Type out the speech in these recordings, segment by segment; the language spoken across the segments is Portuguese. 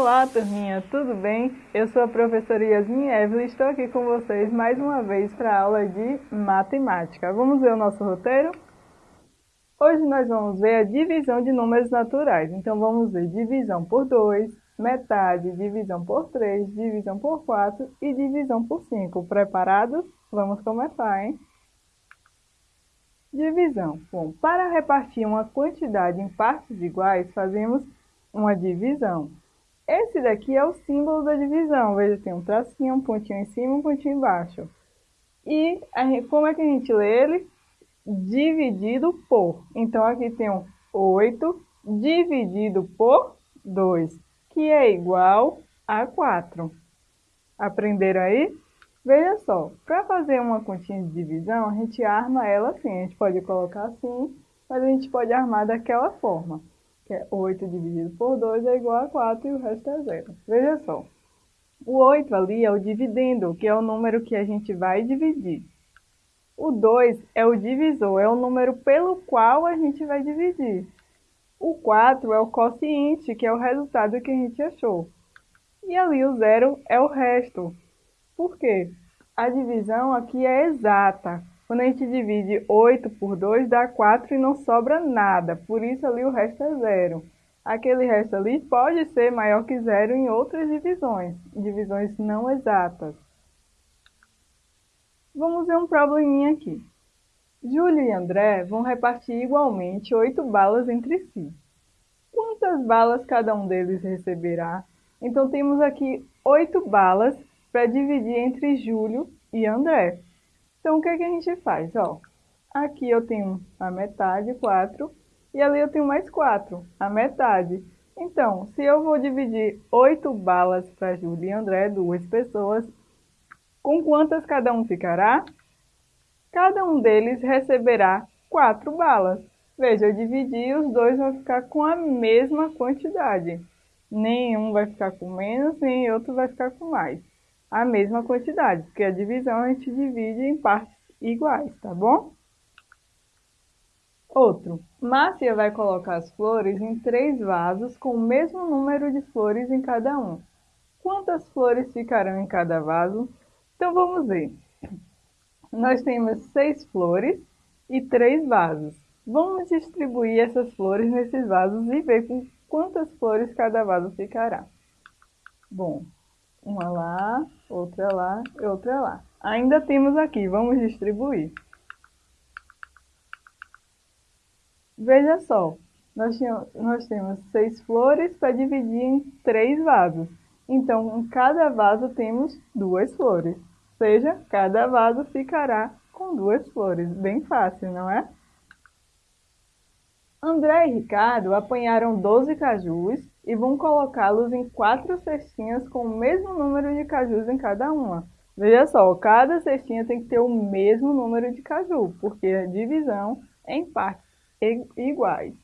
Olá, turminha, tudo bem? Eu sou a professora Yasmin Evelyn estou aqui com vocês mais uma vez para a aula de matemática. Vamos ver o nosso roteiro? Hoje nós vamos ver a divisão de números naturais. Então vamos ver divisão por 2, metade, divisão por 3, divisão por 4 e divisão por 5. Preparados? Vamos começar, hein? Divisão. Bom, para repartir uma quantidade em partes iguais, fazemos uma divisão. Esse daqui é o símbolo da divisão. Veja, tem um tracinho, um pontinho em cima, um pontinho embaixo. E gente, como é que a gente lê ele? Dividido por. Então, aqui tem um 8 dividido por 2, que é igual a 4. Aprenderam aí? Veja só, para fazer uma continha de divisão, a gente arma ela assim. A gente pode colocar assim, mas a gente pode armar daquela forma que é 8 dividido por 2 é igual a 4 e o resto é zero. Veja só, o 8 ali é o dividendo, que é o número que a gente vai dividir. O 2 é o divisor, é o número pelo qual a gente vai dividir. O 4 é o quociente, que é o resultado que a gente achou. E ali o zero é o resto. Por quê? A divisão aqui é exata. Quando a gente divide 8 por 2, dá 4 e não sobra nada. Por isso ali o resto é zero. Aquele resto ali pode ser maior que zero em outras divisões, divisões não exatas. Vamos ver um probleminha aqui. Júlio e André vão repartir igualmente 8 balas entre si. Quantas balas cada um deles receberá? Então temos aqui 8 balas para dividir entre Júlio e André. Então, o que, é que a gente faz? Ó, aqui eu tenho a metade, 4, e ali eu tenho mais 4, a metade. Então, se eu vou dividir 8 balas para Júlia e André, duas pessoas, com quantas cada um ficará? Cada um deles receberá 4 balas. Veja, eu dividi e os dois vão ficar com a mesma quantidade. Nenhum vai ficar com menos, nem outro vai ficar com mais a mesma quantidade, porque a divisão a gente divide em partes iguais, tá bom? Outro, Márcia vai colocar as flores em três vasos com o mesmo número de flores em cada um. Quantas flores ficarão em cada vaso? Então vamos ver. Nós temos seis flores e três vasos. Vamos distribuir essas flores nesses vasos e ver com quantas flores cada vaso ficará. Bom, uma lá, outra lá e outra lá. Ainda temos aqui, vamos distribuir. Veja só, nós, tínhamos, nós temos seis flores para dividir em três vasos. Então, em cada vaso temos duas flores. Ou seja, cada vaso ficará com duas flores. Bem fácil, não é? André e Ricardo apanharam 12 cajus e vão colocá-los em quatro cestinhas com o mesmo número de cajus em cada uma. Veja só, cada cestinha tem que ter o mesmo número de caju, porque a divisão é em partes iguais.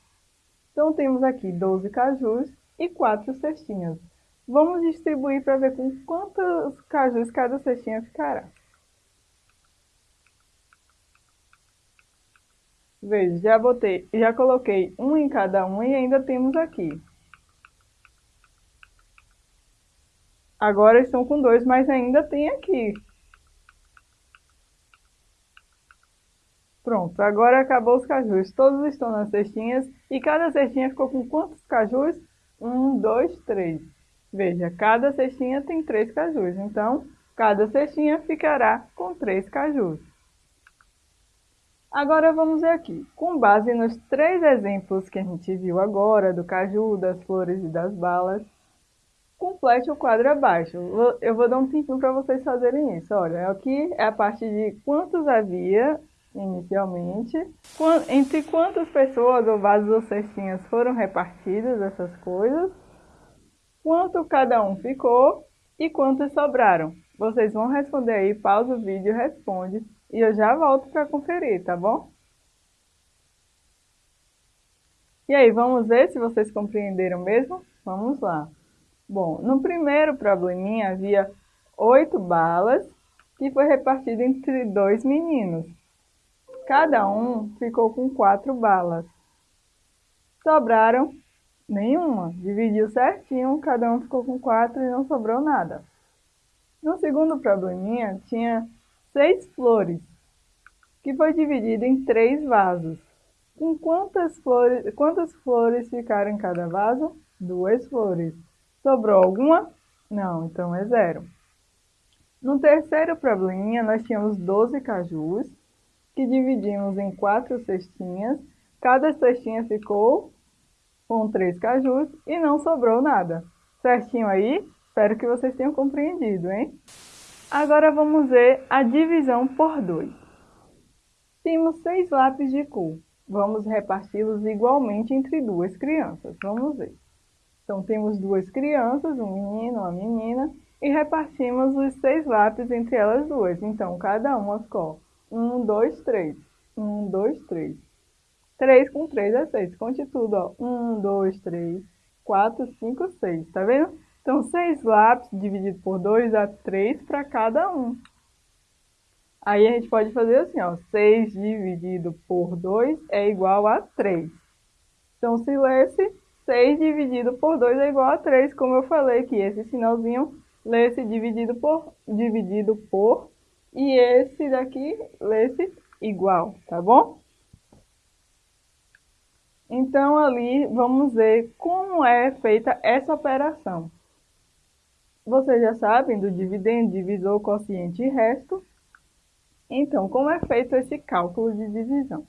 Então, temos aqui 12 cajus e 4 cestinhas. Vamos distribuir para ver com quantos cajus cada cestinha ficará. Veja, já, botei, já coloquei um em cada um e ainda temos aqui Agora estão com dois, mas ainda tem aqui. Pronto, agora acabou os cajus. Todos estão nas cestinhas e cada cestinha ficou com quantos cajus? Um, dois, três. Veja, cada cestinha tem três cajus, então cada cestinha ficará com três cajus. Agora vamos ver aqui, com base nos três exemplos que a gente viu agora, do caju, das flores e das balas, complete o quadro abaixo. Eu vou dar um tempinho para vocês fazerem isso. Olha, aqui é a parte de quantos havia inicialmente, entre quantas pessoas ou vasos ou cestinhas foram repartidas essas coisas, quanto cada um ficou e quantos sobraram. Vocês vão responder aí, pausa o vídeo, responde e eu já volto para conferir, tá bom? E aí, vamos ver se vocês compreenderam mesmo? Vamos lá. Bom, no primeiro probleminha havia oito balas que foi repartido entre dois meninos. Cada um ficou com quatro balas. Sobraram Nenhuma. Dividiu certinho, cada um ficou com quatro e não sobrou nada. No segundo probleminha, tinha seis flores, que foi dividido em três vasos. Com quantas flores, quantas flores ficaram em cada vaso? Duas flores. Sobrou alguma? Não, então é zero. No terceiro probleminha, nós tínhamos 12 cajus, que dividimos em quatro cestinhas. Cada cestinha ficou com três cajus e não sobrou nada. Certinho aí? Espero que vocês tenham compreendido, hein? Agora vamos ver a divisão por dois. Temos seis lápis de cor. Vamos reparti-los igualmente entre duas crianças. Vamos ver. Então, temos duas crianças, um menino, uma menina, e repartimos os seis lápis entre elas duas. Então, cada uma ficou um, dois, três. Um, dois, três. Três com três é seis. Conte tudo, ó. Um, dois, três, quatro, cinco, seis. Tá vendo? Então, seis lápis dividido por dois dá três para cada um. Aí a gente pode fazer assim, ó, 6 dividido por 2 é igual a 3. Então, se lesse 6 dividido por 2 é igual a 3, como eu falei que esse sinalzinho lesse dividido por, dividido por, e esse daqui lesse igual, tá bom? Então, ali, vamos ver como é feita essa operação. Vocês já sabem do dividendo, divisor, quociente e resto. Então, como é feito esse cálculo de divisão?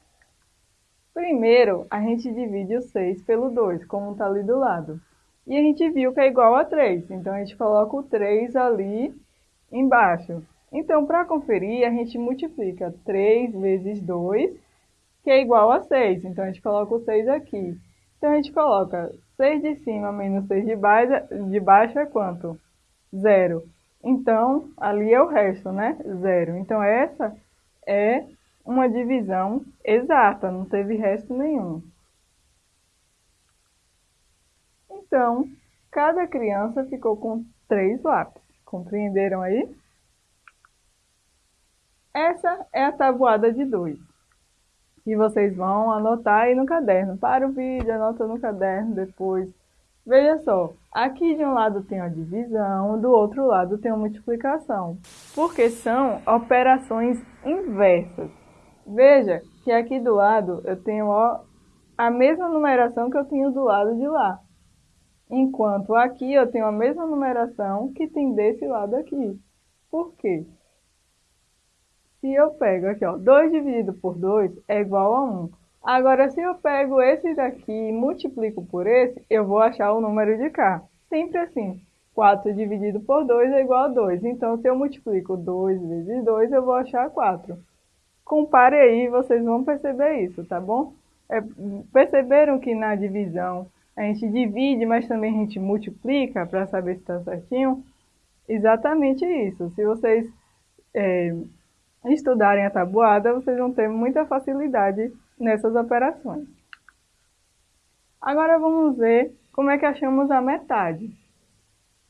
Primeiro, a gente divide o 6 pelo 2, como está ali do lado. E a gente viu que é igual a 3, então a gente coloca o 3 ali embaixo. Então, para conferir, a gente multiplica 3 vezes 2, que é igual a 6. Então, a gente coloca o 6 aqui. Então, a gente coloca 6 de cima menos 6 de baixo, de baixo é quanto? Zero. Então, ali é o resto, né? Zero. Então, essa é uma divisão exata, não teve resto nenhum. Então, cada criança ficou com três lápis. Compreenderam aí? Essa é a tabuada de dois. E vocês vão anotar aí no caderno. Para o vídeo, anota no caderno depois. Veja só, aqui de um lado tem a divisão, do outro lado tem a multiplicação, porque são operações inversas. Veja que aqui do lado eu tenho ó, a mesma numeração que eu tenho do lado de lá, enquanto aqui eu tenho a mesma numeração que tem desse lado aqui. Por quê? Se eu pego aqui, ó, 2 dividido por 2 é igual a 1. Agora, se eu pego esse daqui e multiplico por esse, eu vou achar o número de cá. Sempre assim. 4 dividido por 2 é igual a 2. Então, se eu multiplico 2 vezes 2, eu vou achar 4. Compare aí, vocês vão perceber isso, tá bom? É, perceberam que na divisão a gente divide, mas também a gente multiplica para saber se está certinho? Exatamente isso. Se vocês é, estudarem a tabuada, vocês vão ter muita facilidade nessas operações. Agora vamos ver como é que achamos a metade.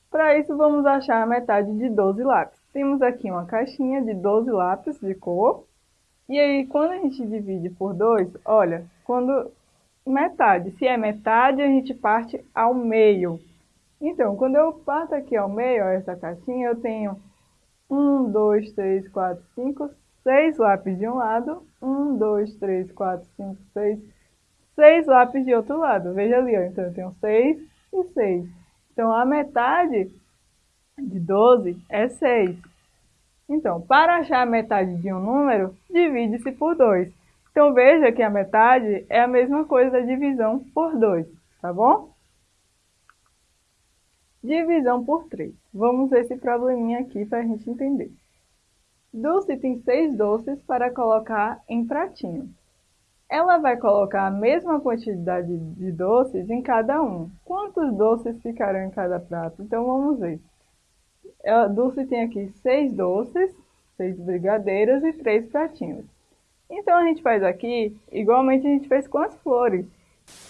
Para isso, vamos achar a metade de 12 lápis. Temos aqui uma caixinha de 12 lápis de cor. E aí, quando a gente divide por 2, olha, quando metade, se é metade, a gente parte ao meio. Então, quando eu parto aqui ao meio, ó, essa caixinha, eu tenho 1, 2, 3, 4, 5, 6 lápis de um lado, 1, 2, 3, 4, 5, 6, 6 lápis de outro lado. Veja ali, ó, então eu tenho 6 e 6. Então, a metade de 12 é 6. Então, para achar a metade de um número, divide-se por 2. Então, veja que a metade é a mesma coisa da divisão por 2, tá bom? Divisão por 3. Vamos ver esse probleminha aqui para a gente entender. Dulce tem seis doces para colocar em pratinho. Ela vai colocar a mesma quantidade de doces em cada um. Quantos doces ficarão em cada prato? Então, vamos ver. A Dulce tem aqui seis doces, seis brigadeiros e três pratinhos. Então, a gente faz aqui, igualmente a gente fez com as flores.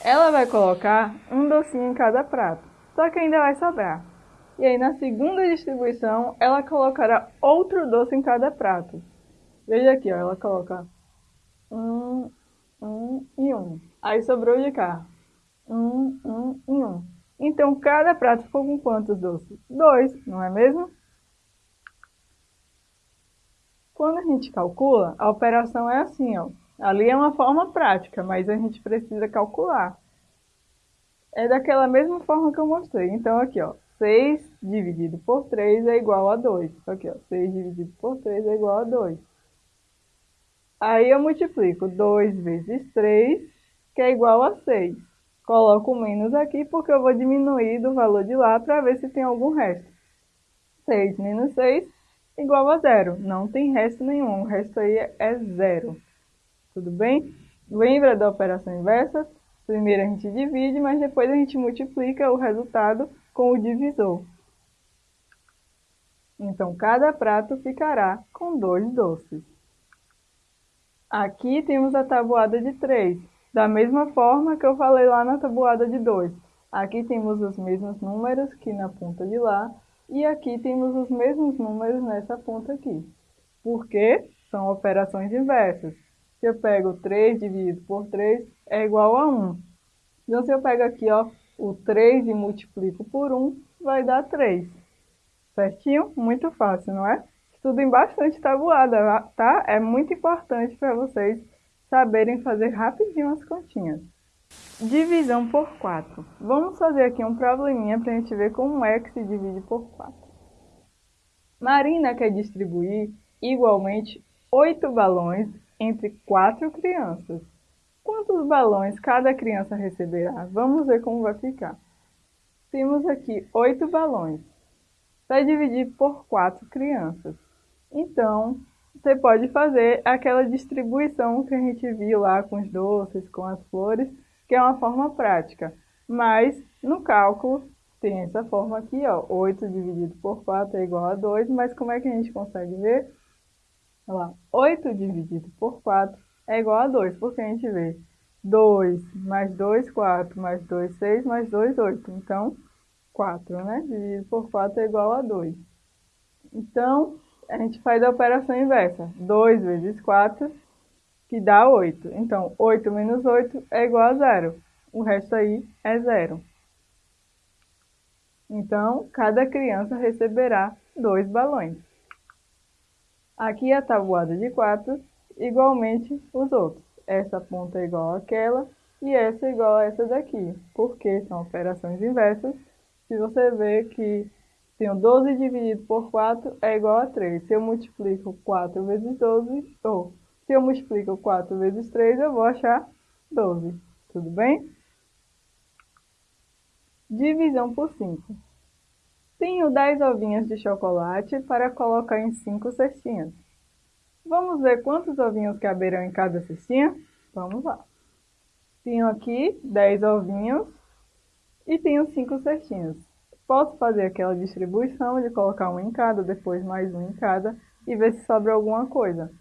Ela vai colocar um docinho em cada prato, só que ainda vai sobrar. E aí, na segunda distribuição, ela colocará outro doce em cada prato. Veja aqui, ó, ela coloca um, um e um. Aí sobrou de cá. Um, um e um. Então, cada prato ficou com quantos doces? Dois, não é mesmo? Quando a gente calcula, a operação é assim, ó. Ali é uma forma prática, mas a gente precisa calcular. É daquela mesma forma que eu mostrei. Então, aqui, ó, 6 dividido por 3 é igual a 2. Aqui, ó, 6 dividido por 3 é igual a 2. Aí eu multiplico 2 vezes 3, que é igual a 6. Coloco menos aqui porque eu vou diminuir do valor de lá para ver se tem algum resto. 6 menos 6 igual a zero. Não tem resto nenhum, o resto aí é zero. Tudo bem? Lembra da operação inversa? Primeiro a gente divide, mas depois a gente multiplica o resultado com o divisor. Então, cada prato ficará com dois doces. Aqui temos a tabuada de 3, da mesma forma que eu falei lá na tabuada de 2. Aqui temos os mesmos números que na ponta de lá, e aqui temos os mesmos números nessa ponta aqui. Porque são operações inversas. Se eu pego 3 dividido por 3, é igual a 1. Então, se eu pego aqui ó, o 3 e multiplico por 1, vai dar 3. Certinho? Muito fácil, não é? Estudem bastante tabuada, tá? É muito importante para vocês saberem fazer rapidinho as continhas. Divisão por 4. Vamos fazer aqui um probleminha para a gente ver como é que se divide por 4. Marina quer distribuir igualmente 8 balões entre 4 crianças. Quantos balões cada criança receberá? Vamos ver como vai ficar. Temos aqui 8 balões. Vai dividir por 4 crianças. Então, você pode fazer aquela distribuição que a gente viu lá com os doces, com as flores, que é uma forma prática. Mas, no cálculo, tem essa forma aqui, ó, 8 dividido por 4 é igual a 2, mas como é que a gente consegue ver? Olha lá, 8 dividido por 4 é igual a 2, porque a gente vê 2 mais 2, 4, mais 2, 6, mais 2, 8. Então, 4, né? Dividido por 4 é igual a 2. Então, a gente faz a operação inversa. 2 vezes 4 que dá 8. Então, 8 menos 8 é igual a zero. O resto aí é zero. Então, cada criança receberá dois balões. Aqui a tabuada de 4, igualmente os outros. Essa ponta é igual àquela e essa é igual a essa daqui, porque são operações inversas. Se você vê que tenho 12 dividido por 4 é igual a 3. Se eu multiplico 4 vezes 12, ou se eu multiplico 4 vezes 3, eu vou achar 12. Tudo bem? Divisão por 5. Tenho 10 ovinhos de chocolate para colocar em 5 cestinhas. Vamos ver quantos ovinhos caberão em cada cestinha? Vamos lá. Tenho aqui 10 ovinhos e tenho 5 cestinhas. Posso fazer aquela distribuição de colocar um em cada, depois mais um em cada e ver se sobra alguma coisa.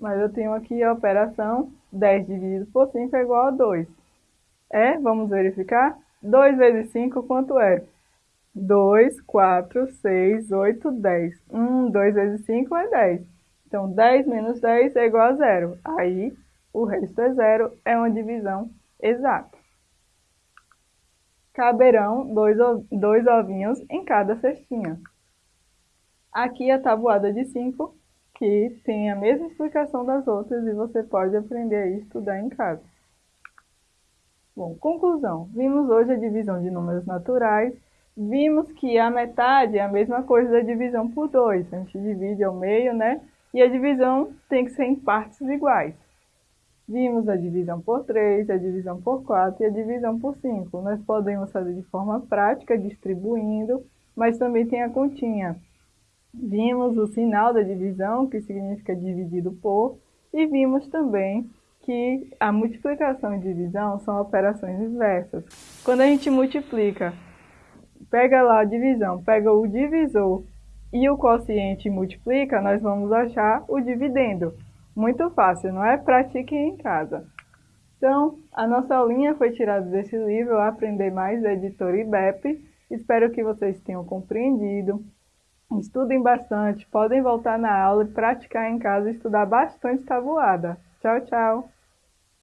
Mas eu tenho aqui a operação 10 dividido por 5 é igual a 2. É, vamos verificar? 2 vezes 5 quanto é? 2, 4, 6, 8, 10. 1, 2 vezes 5 é 10. Então, 10 menos 10 é igual a 0. Aí, o resto é 0, é uma divisão exata. Caberão dois, dois ovinhos em cada cestinha. Aqui a tabuada de 5 que tem a mesma explicação das outras e você pode aprender a estudar em casa. Bom, conclusão. Vimos hoje a divisão de números naturais. Vimos que a metade é a mesma coisa da divisão por 2. A gente divide ao meio, né? E a divisão tem que ser em partes iguais. Vimos a divisão por 3, a divisão por 4 e a divisão por 5. Nós podemos fazer de forma prática, distribuindo, mas também tem a continha. Vimos o sinal da divisão, que significa dividido por, e vimos também que a multiplicação e divisão são operações inversas. Quando a gente multiplica, pega lá a divisão, pega o divisor e o quociente e multiplica, nós vamos achar o dividendo. Muito fácil, não é? Pratiquem em casa. Então, a nossa aulinha foi tirada desse livro, Aprender Mais, da editora IBEP. Espero que vocês tenham compreendido. Estudem bastante, podem voltar na aula e praticar em casa e estudar bastante tabuada. Tchau, tchau!